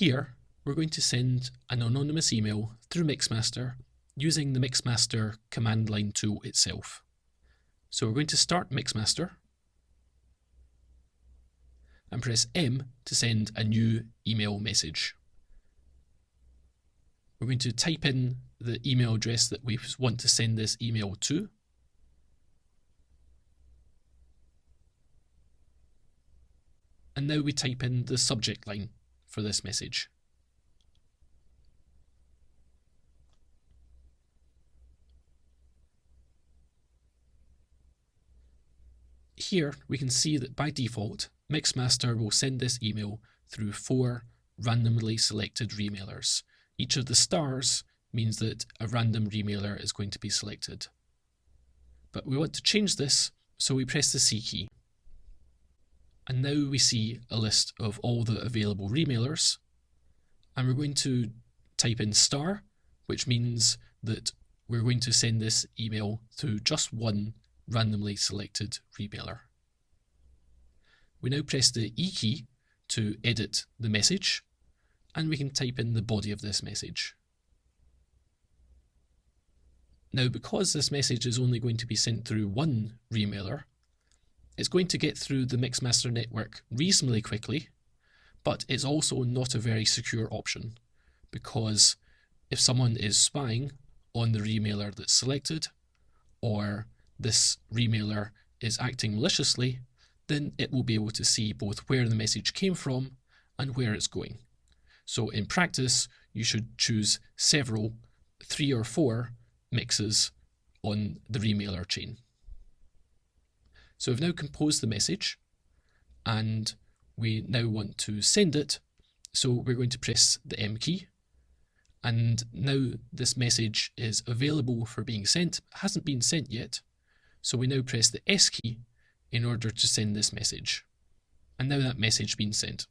Here, we're going to send an anonymous email through Mixmaster using the Mixmaster command line tool itself. So we're going to start Mixmaster and press M to send a new email message. We're going to type in the email address that we want to send this email to. And now we type in the subject line for this message. Here we can see that by default, Mixmaster will send this email through four randomly selected remailers. Each of the stars means that a random remailer is going to be selected. But we want to change this, so we press the C key. And now we see a list of all the available remailers. And we're going to type in star, which means that we're going to send this email to just one randomly selected remailer. We now press the E key to edit the message, and we can type in the body of this message. Now, because this message is only going to be sent through one remailer, it's going to get through the Mixmaster network reasonably quickly, but it's also not a very secure option because if someone is spying on the remailer that's selected, or this remailer is acting maliciously, then it will be able to see both where the message came from and where it's going. So in practice, you should choose several, three or four mixes on the remailer chain. So we've now composed the message and we now want to send it. So we're going to press the M key and now this message is available for being sent, it hasn't been sent yet. So we now press the S key in order to send this message. And now that message has been sent.